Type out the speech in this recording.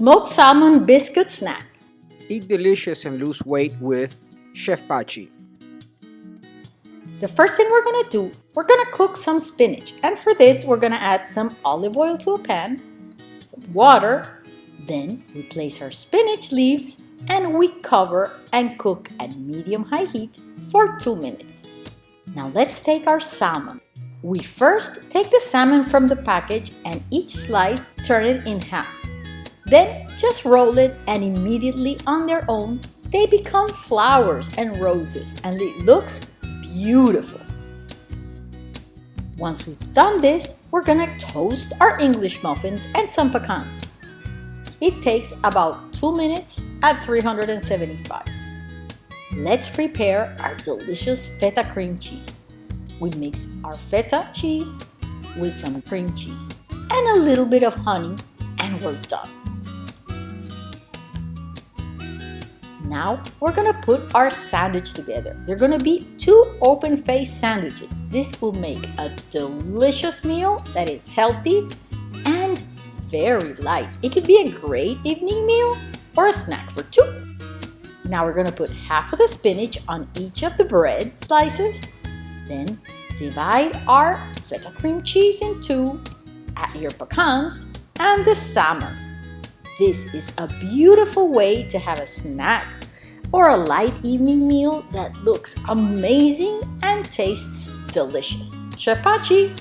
Smoked salmon biscuit snack. Eat delicious and lose weight with Chef Pachi. The first thing we're gonna do, we're gonna cook some spinach. And for this, we're gonna add some olive oil to a pan, some water, then we place our spinach leaves and we cover and cook at medium-high heat for 2 minutes. Now let's take our salmon. We first take the salmon from the package and each slice turn it in half. Then just roll it and immediately on their own they become flowers and roses and it looks beautiful. Once we've done this, we're gonna toast our English muffins and some pecans. It takes about 2 minutes at 375. Let's prepare our delicious feta cream cheese. We mix our feta cheese with some cream cheese and a little bit of honey and we're done. Now we're gonna put our sandwich together. They're gonna be two open-faced sandwiches. This will make a delicious meal that is healthy and very light. It could be a great evening meal or a snack for two. Now we're gonna put half of the spinach on each of the bread slices. Then divide our feta cream cheese in two, add your pecans and the salmon. This is a beautiful way to have a snack or a light evening meal that looks amazing and tastes delicious. Chef Pachi!